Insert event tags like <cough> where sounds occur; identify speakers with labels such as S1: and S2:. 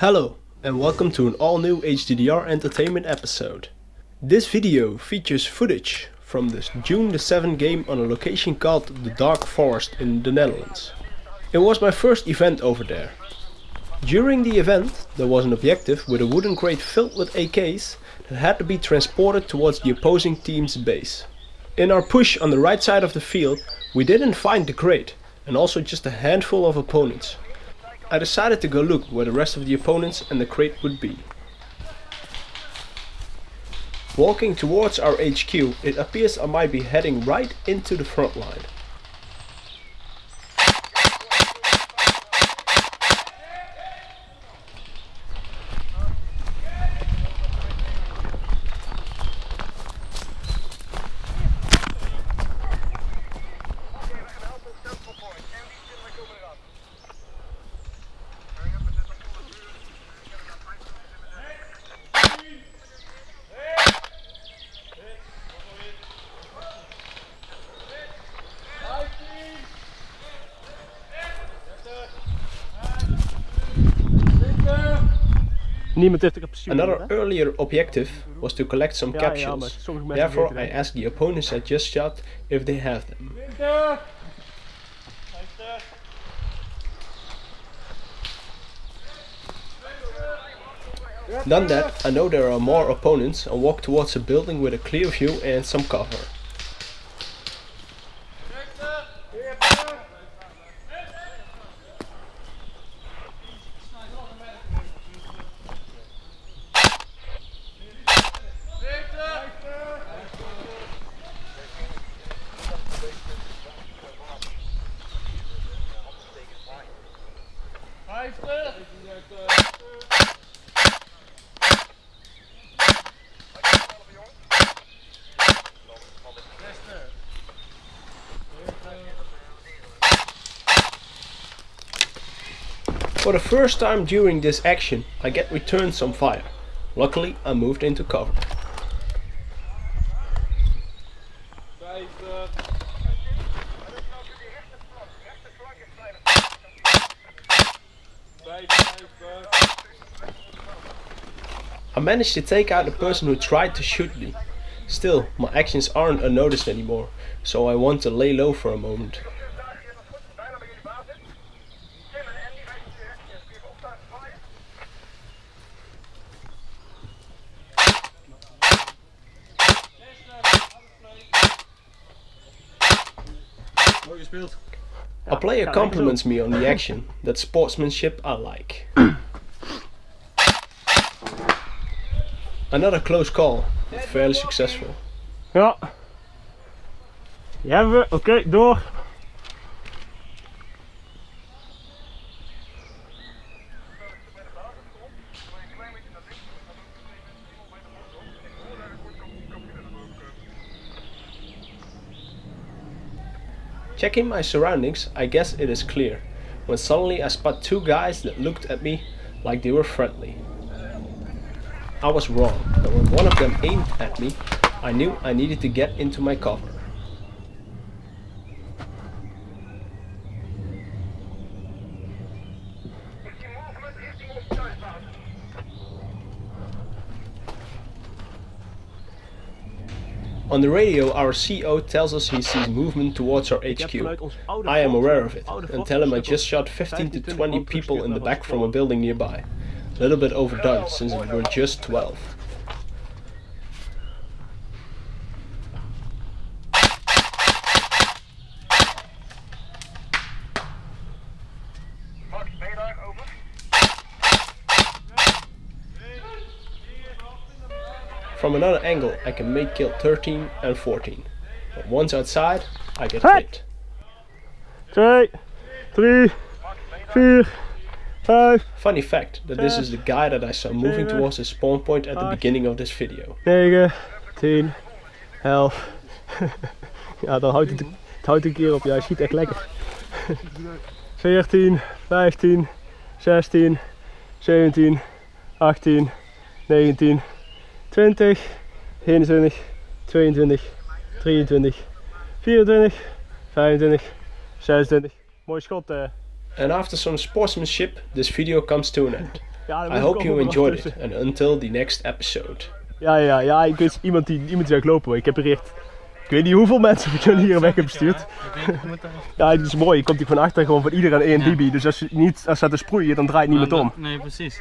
S1: Hello and welcome to an all new HDDR Entertainment episode. This video features footage from the June the 7 game on a location called the Dark Forest in the Netherlands. It was my first event over there. During the event there was an objective with a wooden crate filled with AKs that had to be transported towards the opposing team's base. In our push on the right side of the field we didn't find the crate and also just a handful of opponents. I decided to go look where the rest of the opponents and the crate would be. Walking towards our HQ, it appears I might be heading right into the front line.
S2: Niemand heeft er
S1: Another earlier objective was to collect some capsules.
S2: maar sommige mensen
S1: Therefore I asked the opponents I just shot if they have them. Done that, I know there are more opponents and walk towards a building with a clear view and some cover. For the first time during this action, I get returned some fire. Luckily, I moved into cover. I managed to take out the person who tried to shoot me. Still, my actions aren't unnoticed anymore, so I want to lay low for a moment. A player compliments me on the action. <laughs> That sportsmanship I like. Another close call, but fairly successful.
S2: Ja. Die hebben we. Oké, door.
S1: Checking my surroundings, I guess it is clear, when suddenly I spot two guys that looked at me like they were friendly. I was wrong, but when one of them aimed at me, I knew I needed to get into my cover. On the radio, our CO tells us he sees movement towards our HQ.
S2: vanuit ons oude
S1: I am aware of it and tell him I just shot 15 to 20
S2: 20
S1: people in the back from a building nearby. A little bit overdone since we were just 12. From another angle I can make kill 13 and 14. But once outside, I get hit.
S2: 2, 3, 4, 5,
S1: Funny fact that this is the guy that I saw moving towards his spawn point at the beginning of this video.
S2: 9, 10, 11. ja, dan houdt het, het houdt een keer op. Ja, je schiet echt lekker. 14, 15, 16, 17, 18, 19, 20, 21, 22, 23, 24, 25, 26. Mooi schot. eh.
S1: And after some sportsmanship, this video comes to an end.
S2: Ja,
S1: I hope you enjoyed it and until the next episode.
S2: Ja, ja, ja. Ik wist iemand die, iemand die lopen. hoor. Ik heb bericht. Ik weet niet hoeveel mensen ik jullie hier weg heb gestuurd. Ja, het is mooi. Je komt hier van achter gewoon van iedereen één
S3: Ja.
S2: bibi. Dus als je niet als ze te sproeien, dan draait niet meer om.
S3: Nee, precies.